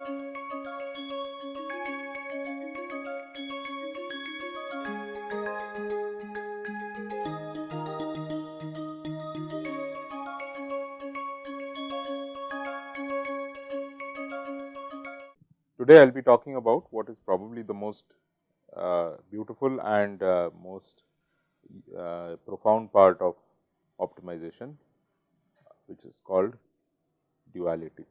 Today, I will be talking about what is probably the most uh, beautiful and uh, most uh, profound part of optimization, which is called duality.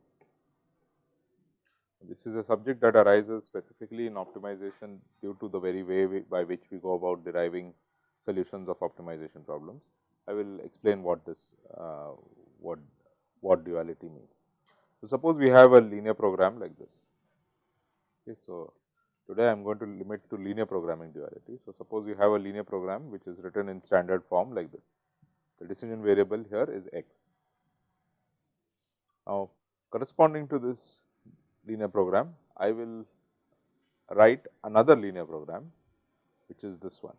This is a subject that arises specifically in optimization due to the very way we, by which we go about deriving solutions of optimization problems. I will explain what this uh, what what duality means. So, suppose we have a linear program like this Okay, so, today I am going to limit to linear programming duality. So, suppose you have a linear program which is written in standard form like this. The decision variable here is x. Now, corresponding to this linear program, I will write another linear program which is this one.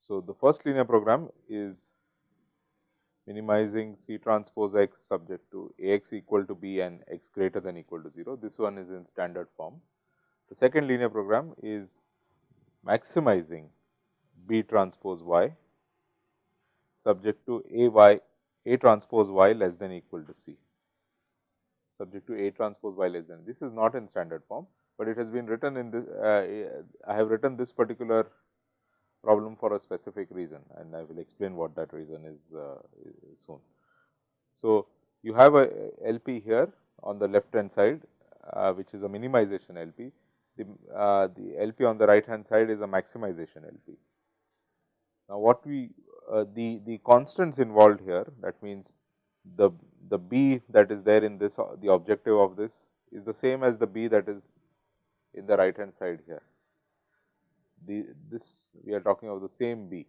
So, the first linear program is minimizing C transpose x subject to A x equal to b and x greater than equal to 0. This one is in standard form. The second linear program is maximizing B transpose y subject to A y A transpose y less than equal to C subject to A transpose y less than. This is not in standard form, but it has been written in this. Uh, I have written this particular problem for a specific reason and I will explain what that reason is, uh, soon. So, you have a LP here on the left hand side uh, which is a minimization LP. The, uh, the LP on the right hand side is a maximization LP. Now, what we uh, the, the constants involved here that means the, the B that is there in this the objective of this is the same as the B that is in the right hand side here the this we are talking of the same B.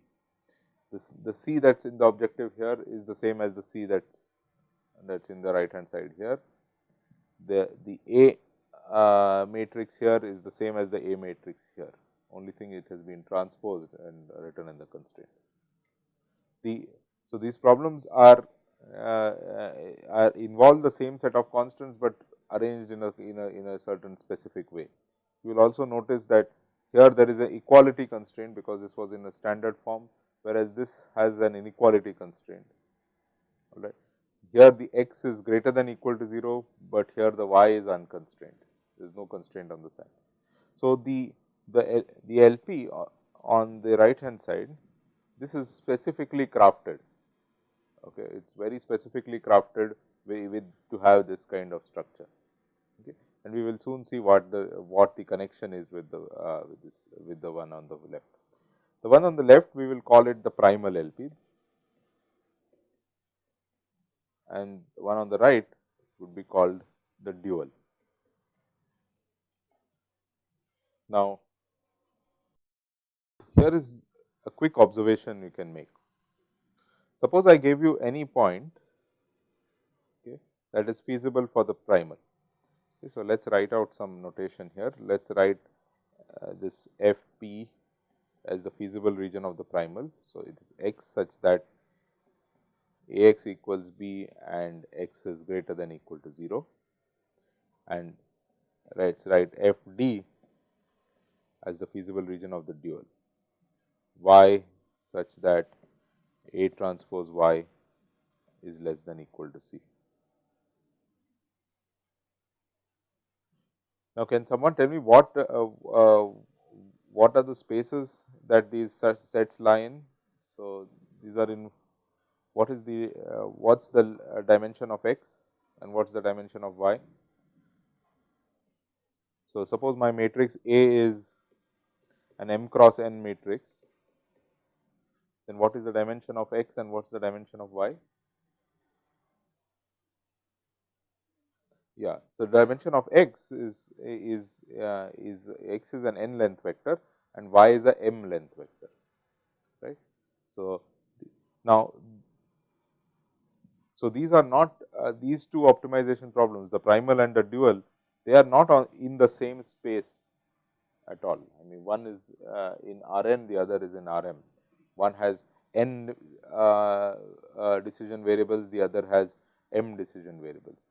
This the C that is in the objective here is the same as the C that is that is in the right hand side here. The the A uh, matrix here is the same as the A matrix here, only thing it has been transposed and written in the constraint. The so these problems are uh, are involve the same set of constants, but arranged in a in a in a certain specific way. You will also notice that here there is a equality constraint because this was in a standard form, whereas this has an inequality constraint. All right. Here the x is greater than equal to 0, but here the y is unconstrained. There is no constraint on the side. So, the the the LP on the right hand side, this is specifically crafted. Okay, it is very specifically crafted with to have this kind of structure Okay, and we will soon see what the what the connection is with the uh, with this with the one on the left. The one on the left we will call it the primal LP and one on the right would be called the dual. Now, here is a quick observation you can make. Suppose I gave you any point okay, that is feasible for the primal Okay, so, let us write out some notation here. Let us write uh, this f p as the feasible region of the primal. So, it is x such that a x equals b and x is greater than equal to 0 and let us write f d as the feasible region of the dual y such that A transpose y is less than equal to C. Now, can someone tell me what uh, uh, what are the spaces that these sets lie in? So, these are in what is the uh, what is the uh, dimension of x and what is the dimension of y? So, suppose my matrix A is an m cross n matrix, then what is the dimension of x and what is the dimension of y? Yeah. So, dimension of x is is uh, is x is an n length vector and y is a m length vector, right. So, now, so these are not uh, these two optimization problems the primal and the dual they are not in the same space at all. I mean one is uh, in R n, the other is in R m. One has n uh, uh, decision variables, the other has m decision variables.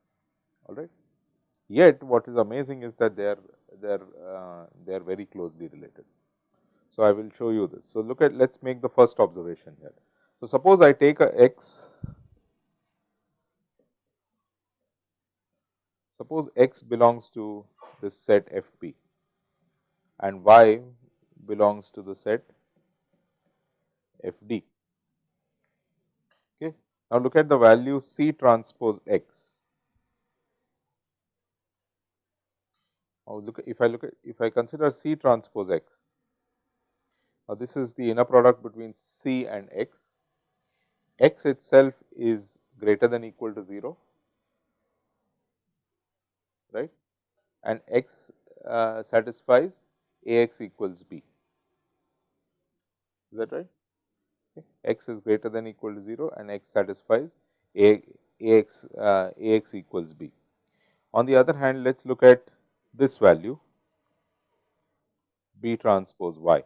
All right. Yet, what is amazing is that they are they are uh, they are very closely related. So, I will show you this. So, look at let us make the first observation here. So, suppose I take a x suppose x belongs to this set f p and y belongs to the set f d. Okay. Now, look at the value C transpose x. Now, look if I look at if I consider C transpose x, now this is the inner product between C and x, x itself is greater than equal to 0, right, and x uh, satisfies A x equals b. Is that right? X is greater than equal to 0 and x satisfies A, Ax, uh, Ax equals b. On the other hand, let us look at this value B transpose y.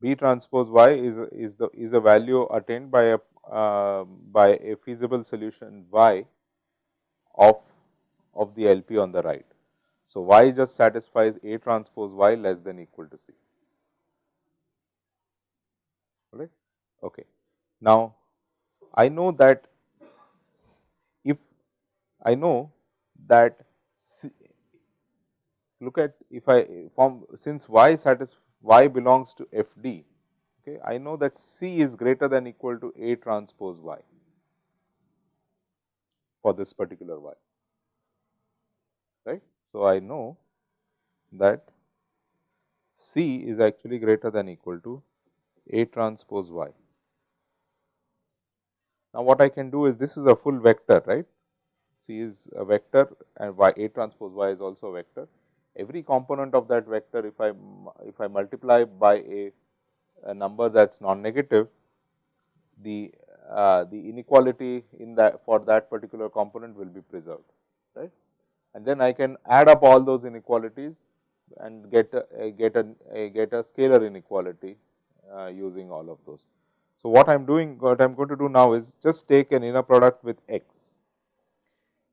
B transpose y is, is the is a value attained by a uh, by a feasible solution y of of the LP on the right. So, y just satisfies A transpose y less than equal to C. Right? Okay. Now, I know that if I know that look at if I form since y satis y belongs to f d, okay, I know that C is greater than equal to A transpose y for this particular y. Right. So, I know that C is actually greater than equal to A transpose y. Now, what I can do is this is a full vector right. C is a vector and y A transpose y is also a vector. Every component of that vector if I if I multiply by a, a number that is non-negative, the uh, the inequality in that for that particular component will be preserved right and then I can add up all those inequalities and get a, get a, a get a scalar inequality Uh, using all of those. So, what I am doing what I am going to do now is just take an inner product with x.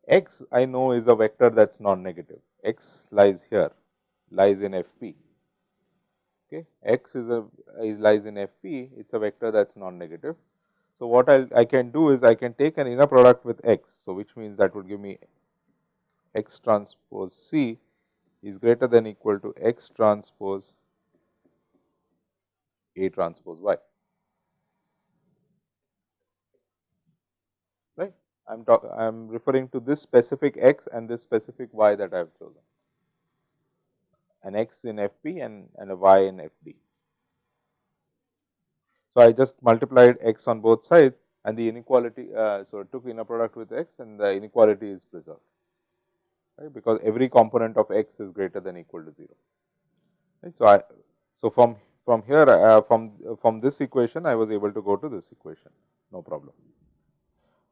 x I know is a vector that is non-negative, x lies here, lies in f p. Okay. x is a is lies in f p, it is a vector that is non-negative. So, what I, I can do is I can take an inner product with x. So, which means that would give me x transpose C is greater than equal to x transpose A transpose y. Right. I am I am referring to this specific x and this specific y that I have chosen, an x in F p and, and a y in F d. So, I just multiplied x on both sides and the inequality. Uh, so, took inner product with x and the inequality is preserved right, because every component of x is greater than equal to 0. Right. So, I so from from here uh, from from this equation I was able to go to this equation no problem.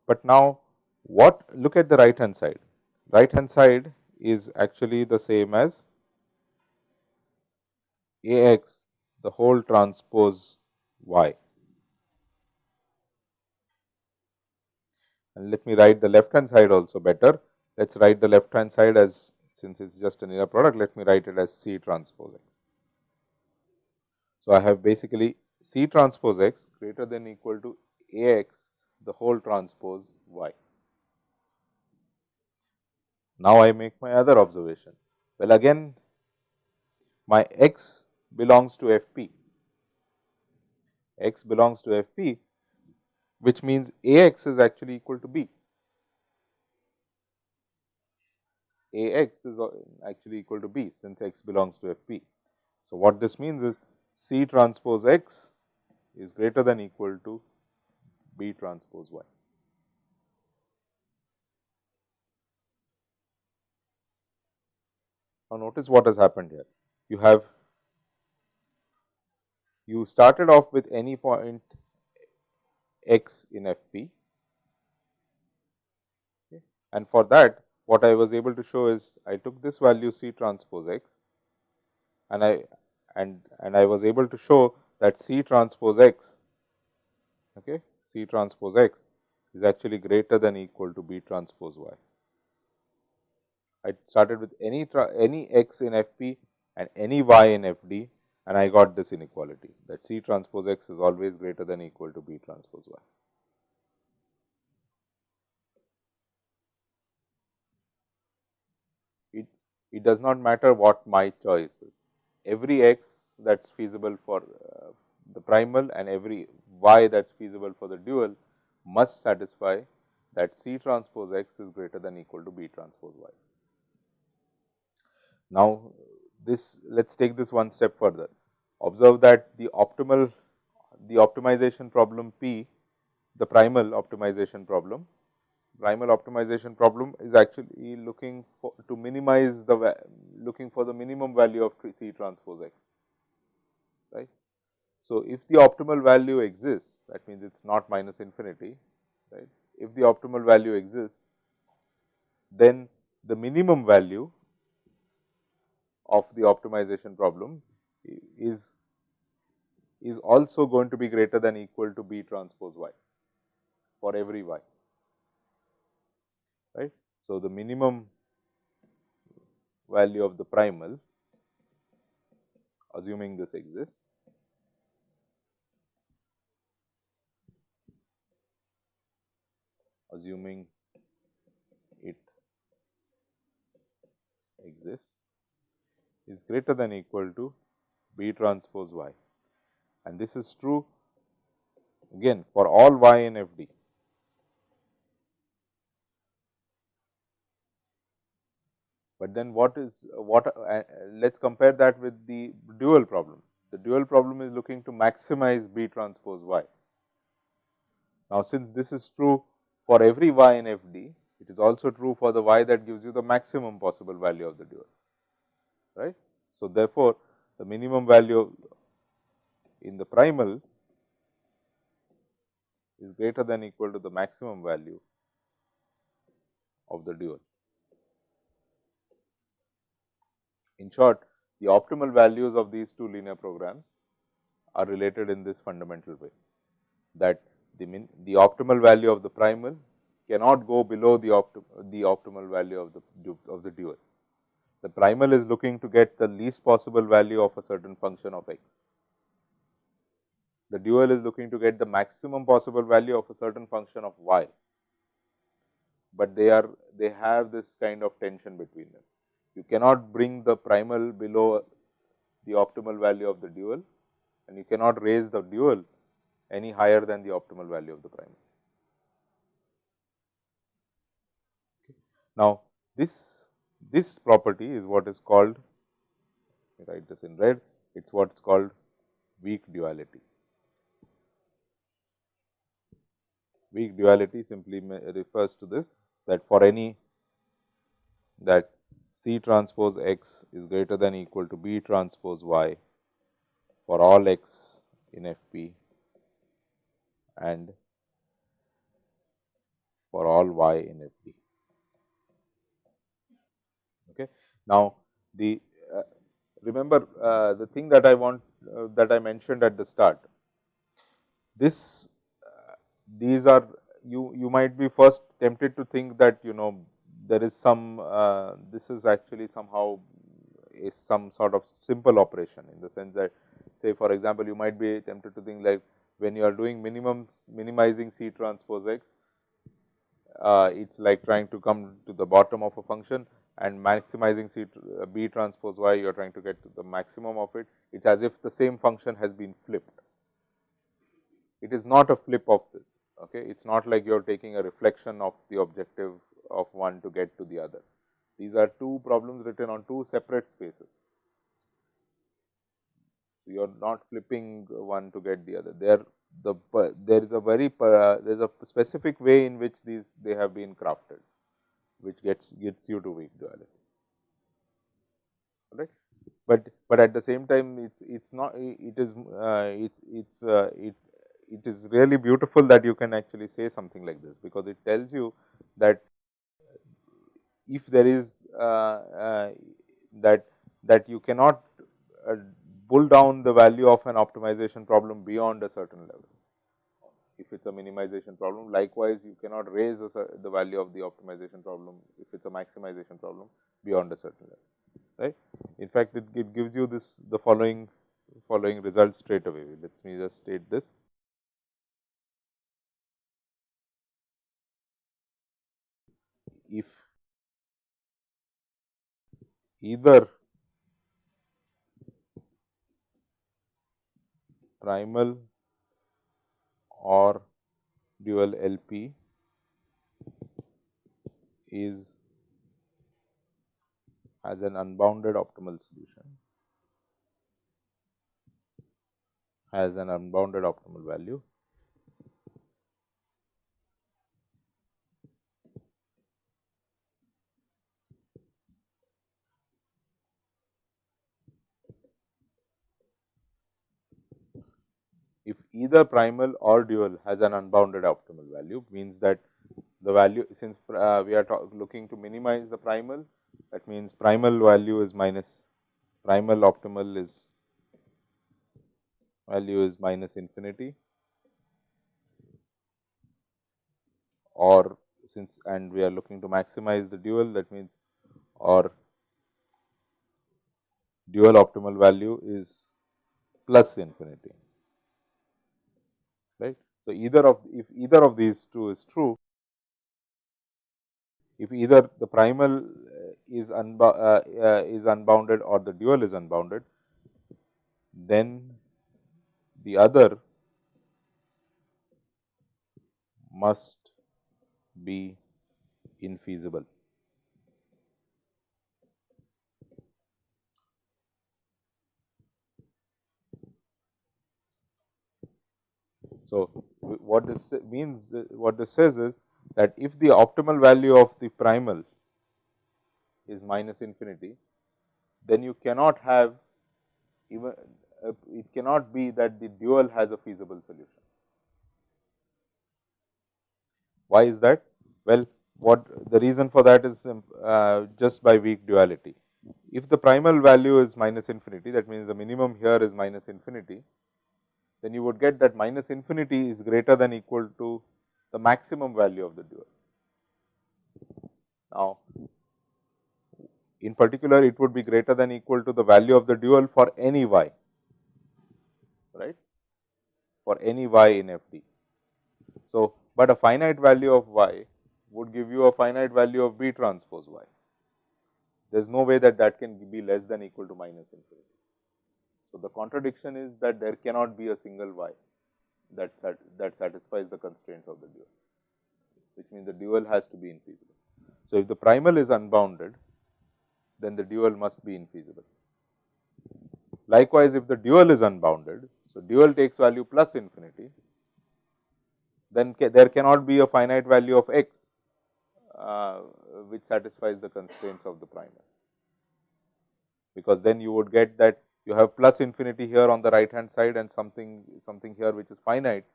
But now what look at the right hand side right hand side is actually the same as A x the whole transpose y. And let me write the left hand side also better let us write the left hand side as since it is just an inner product, let me write it as C transpose x. So, I have basically C transpose x greater than equal to A x the whole transpose y. Now, I make my other observation. Well, again my x belongs to f p, x belongs to f p, which means A x is actually equal to b. A x is actually equal to b since x belongs to f p. So, what this means is C transpose x is greater than equal to B transpose y. Now, notice what has happened here. You have you started off with any point x in f p and for that what I was able to show is I took this value C transpose x and I and and I was able to show that C transpose x okay, C transpose x is actually greater than equal to B transpose y. I started with any any x in F p and any y in F d and I got this inequality that C transpose x is always greater than equal to B transpose y. It, it does not matter what my choice is, every x that is feasible for uh, the primal and every y that is feasible for the dual must satisfy that C transpose x is greater than equal to B transpose y. Now, this let us take this one step further. Observe that the optimal the optimization problem P, the primal optimization problem, primal optimization problem is actually looking for to minimize the looking for the minimum value of C transpose x, right. So, if the optimal value exists that means it is not minus infinity, right. If the optimal value exists, then the minimum value of the optimization problem is is also going to be greater than equal to B transpose y for every y right. So, the minimum value of the primal assuming this exists assuming it exists is greater than equal to B transpose y and this is true again for all y in F But then what is what uh, let us compare that with the dual problem. The dual problem is looking to maximize B transpose y. Now, since this is true for every y in F d, it is also true for the y that gives you the maximum possible value of the dual right. So, therefore, the minimum value in the primal is greater than equal to the maximum value of the dual. In short, the optimal values of these two linear programs are related in this fundamental way that the min, the optimal value of the primal cannot go below the, the optimal value of the of the dual. The primal is looking to get the least possible value of a certain function of x. The dual is looking to get the maximum possible value of a certain function of y, but they are they have this kind of tension between them. You cannot bring the primal below the optimal value of the dual and you cannot raise the dual any higher than the optimal value of the primal. Now, this this property is what is called, write this in red, it is what is called weak duality. Weak duality simply refers to this that for any that C transpose x is greater than equal to B transpose y for all x in F p and for all y in F d. Okay. Now, the uh, remember uh, the thing that I want uh, that I mentioned at the start. This uh, these are you you might be first tempted to think that you know there is some uh, this is actually somehow is some sort of simple operation in the sense that say for example, you might be tempted to think like when you are doing minimum minimizing C transpose x, uh, it is like trying to come to the bottom of a function and maximizing C uh, B transpose y you are trying to get to the maximum of it, it is as if the same function has been flipped. It is not a flip of this, okay. it is not like you are taking a reflection of the objective of one to get to the other. These are two problems written on two separate spaces. So, you are not flipping one to get the other. They are the there is a very there is a specific way in which these they have been crafted which gets gets you to weak duality right but but at the same time it's it's not it is uh, it's it's uh, it it is really beautiful that you can actually say something like this because it tells you that if there is uh, uh that that you cannot uh, pull down the value of an optimization problem beyond a certain level. If it is a minimization problem, likewise you cannot raise the value of the optimization problem if it is a maximization problem beyond a certain level, right. In fact, it, it gives you this the following following result straight away. Let me just state this. If either primal or dual LP is has an unbounded optimal solution, has an unbounded optimal value if either primal or dual has an unbounded optimal value means that the value since uh, we are looking to minimize the primal that means primal value is minus primal optimal is value is minus infinity or since and we are looking to maximize the dual that means or dual optimal value is plus infinity. So, either of if either of these two is true, if either the primal uh, is, unbo uh, uh, is unbounded or the dual is unbounded, then the other must be infeasible. So, what this means, what this says is that if the optimal value of the primal is minus infinity, then you cannot have even uh, it cannot be that the dual has a feasible solution. Why is that? Well, what the reason for that is uh, just by weak duality. If the primal value is minus infinity, that means the minimum here is minus infinity, then you would get that minus infinity is greater than equal to the maximum value of the dual. Now, in particular it would be greater than equal to the value of the dual for any y, right, for any y in FD. So, but a finite value of y would give you a finite value of B transpose y. There is no way that that can be less than equal to minus infinity. So, the contradiction is that there cannot be a single y that, sat that satisfies the constraints of the dual, which means the dual has to be infeasible. So, if the primal is unbounded, then the dual must be infeasible. Likewise, if the dual is unbounded, so dual takes value plus infinity, then ca there cannot be a finite value of x uh, which satisfies the constraints of the primal, because then you would get that you have plus infinity here on the right hand side and something something here which is finite,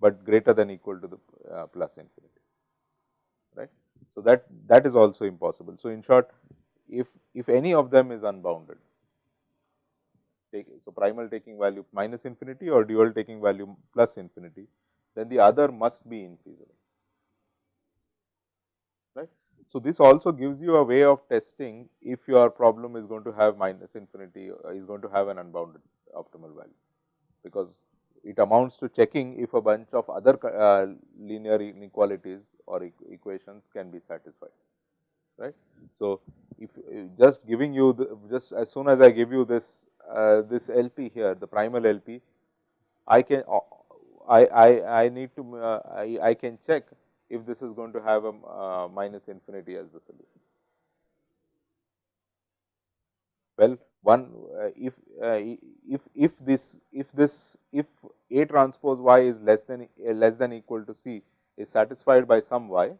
but greater than equal to the uh, plus infinity right. So, that that is also impossible. So, in short if if any of them is unbounded take so primal taking value minus infinity or dual taking value plus infinity then the other must be infeasible so, this also gives you a way of testing if your problem is going to have minus infinity uh, is going to have an unbounded optimal value, because it amounts to checking if a bunch of other uh, linear inequalities or e equations can be satisfied right. So, if uh, just giving you the, just as soon as I give you this uh, this LP here the primal LP I can uh, I, I, I need to uh, I, I can check if this is going to have a uh, minus infinity as the solution. Well, one uh, if uh, if if this if this if A transpose y is less than uh, less than equal to C is satisfied by some y,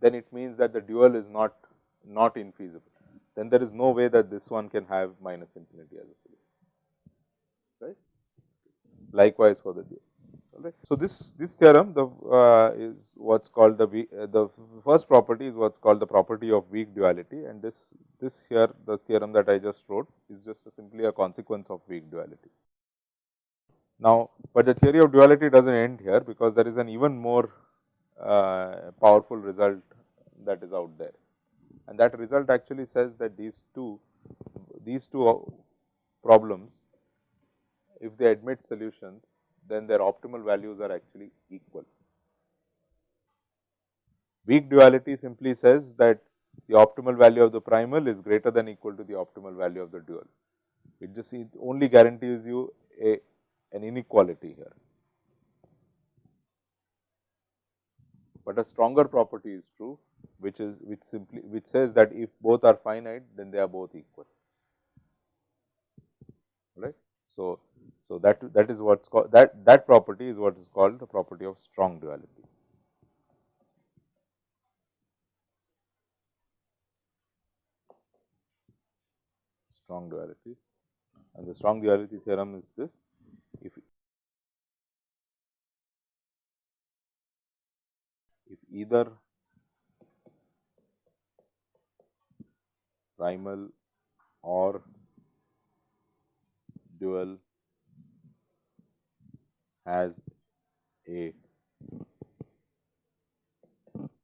then it means that the dual is not not infeasible. Then there is no way that this one can have minus infinity as a solution, right. Likewise for the dual. So, this this theorem the uh, is what is called the uh, the first property is what is called the property of weak duality. And this this here the theorem that I just wrote is just a simply a consequence of weak duality. Now, but the theory of duality does not end here because there is an even more uh, powerful result that is out there. And that result actually says that these two these two problems if they admit solutions then their optimal values are actually equal. Weak duality simply says that the optimal value of the primal is greater than equal to the optimal value of the dual. It just it only guarantees you a an inequality here. But a stronger property is true which is which simply which says that if both are finite then they are both equal right. So, so that that is what's called that that property is what is called the property of strong duality. Strong duality and the strong duality theorem is this if if either primal or dual has a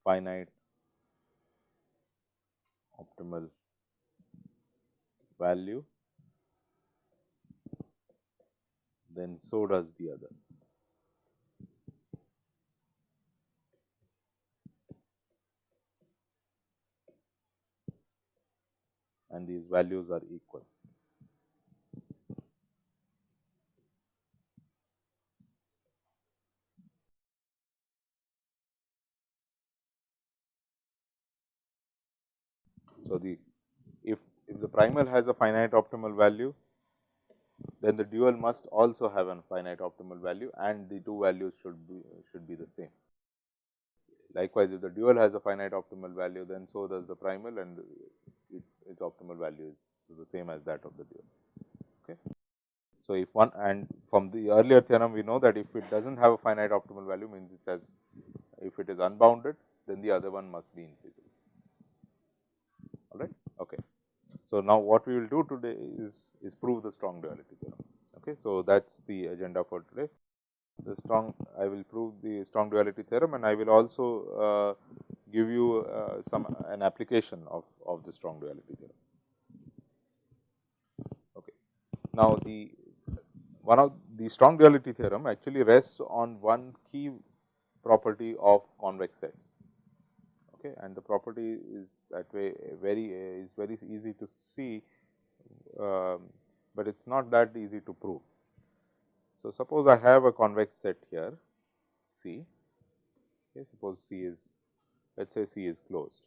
finite optimal value, then so does the other. and these values are equal. So, the if, if the primal has a finite optimal value, then the dual must also have a finite optimal value and the two values should be should be the same. Likewise, if the dual has a finite optimal value, then so does the primal and it, its optimal value is the same as that of the dual. Okay. So, if one and from the earlier theorem we know that if it does not have a finite optimal value means it has if it is unbounded then the other one must be infeasible all right. Okay. So, now what we will do today is, is prove the strong duality theorem. Okay. So, that is the agenda for today. The strong I will prove the strong duality theorem and I will also uh, give you uh, some an application of, of the strong duality theorem. Okay. Now, the one of the strong duality theorem actually rests on one key property of convex sets okay, and the property is that way very is very easy to see, um, but it is not that easy to prove. So, suppose I have a convex set here C, okay, suppose C is let us say C is closed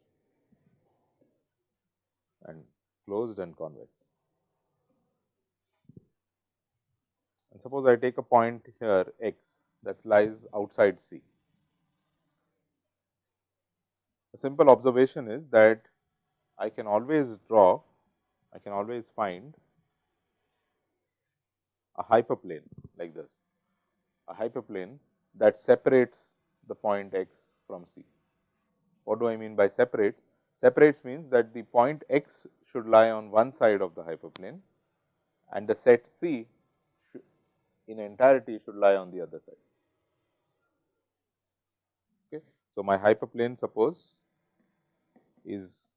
and closed and convex. And suppose I take a point here x that lies outside C. Simple observation is that I can always draw, I can always find a hyperplane like this, a hyperplane that separates the point x from C. What do I mean by separates? Separates means that the point x should lie on one side of the hyperplane and the set C in entirety should lie on the other side. Okay. So, my hyperplane suppose is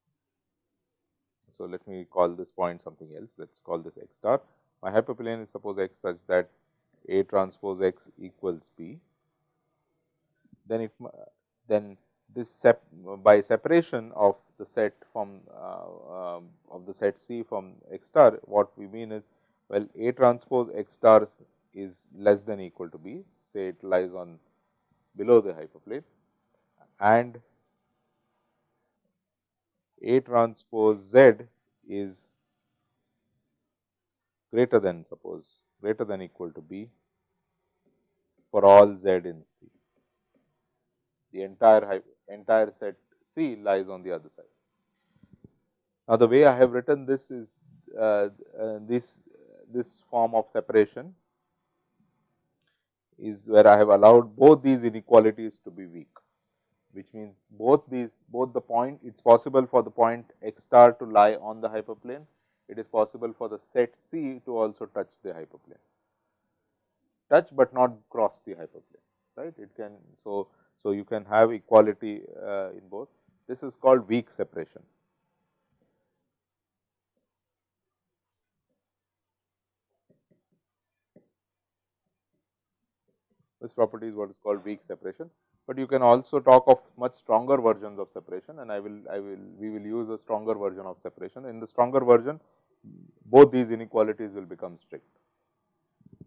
so let me call this point something else. Let us call this x star. My hyperplane is suppose x such that a transpose x equals b. Then if then this sep by separation of the set from uh, um, of the set C from x star what we mean is well A transpose x star is less than equal to B. Say it lies on below the hyperplane. And a transpose Z is greater than suppose greater than equal to B for all Z in C. The entire entire set C lies on the other side. Now, the way I have written this is uh, uh, this this form of separation is where I have allowed both these inequalities to be weak, which means both these both the point it is possible for the point x star to lie on the hyperplane, it is possible for the set C to also touch the hyperplane, touch, but not cross the hyperplane right. It can so, so you can have equality uh, in both this is called weak separation. This property is what is called weak separation, but you can also talk of much stronger versions of separation and I will I will we will use a stronger version of separation. In the stronger version both these inequalities will become strict.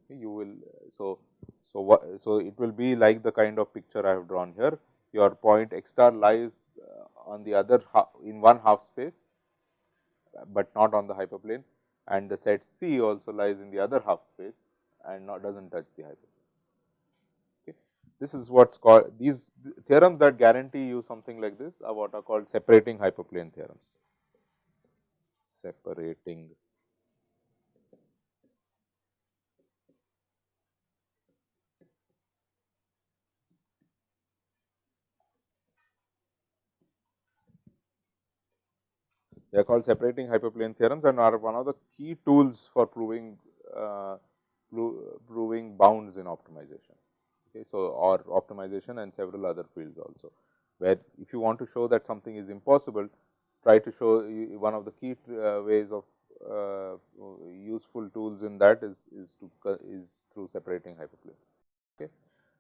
You will so so so it will be like the kind of picture I have drawn here. Your point x star lies uh, on the other half, in one half space, but not on the hyperplane and the set C also lies in the other half space and not does not touch the hyperplane. This is what is called these theorems that guarantee you something like this are what are called separating hyperplane theorems. Separating they are called separating hyperplane theorems and are one of the key tools for proving uh, proving bounds in optimization. Okay, so, or optimization and several other fields also, where if you want to show that something is impossible, try to show one of the key uh, ways of uh, useful tools in that is, is to is through separating hyperplanes. Okay.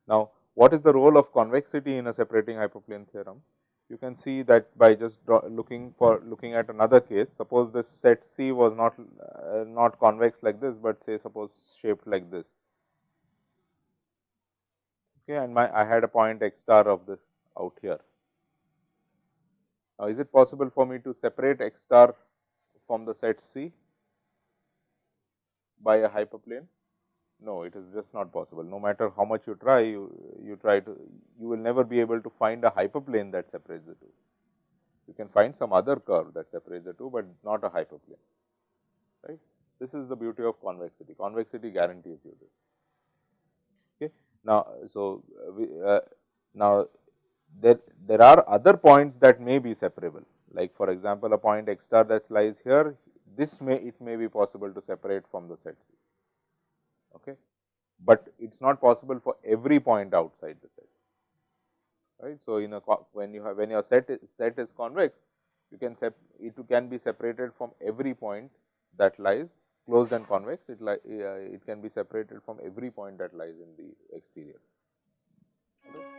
Now, what is the role of convexity in a separating hyperplane theorem? You can see that by just looking for looking at another case, suppose this set C was not uh, not convex like this, but say suppose shaped like this okay, and my I had a point x star of this out here. Now, is it possible for me to separate x star from the set C by a hyperplane? No, it is just not possible. No matter how much you try, you, you try to, you will never be able to find a hyperplane that separates the two. You can find some other curve that separates the two, but not a hyperplane, right. This is the beauty of convexity. Convexity guarantees you this. Now, so we, uh, now there there are other points that may be separable like for example, a point x star that lies here this may it may be possible to separate from the set C, okay. but it is not possible for every point outside the set right. So, in a when you have when your set is, set is convex you can it can be separated from every point that lies closed and convex, it, uh, it can be separated from every point that lies in the exterior. Okay.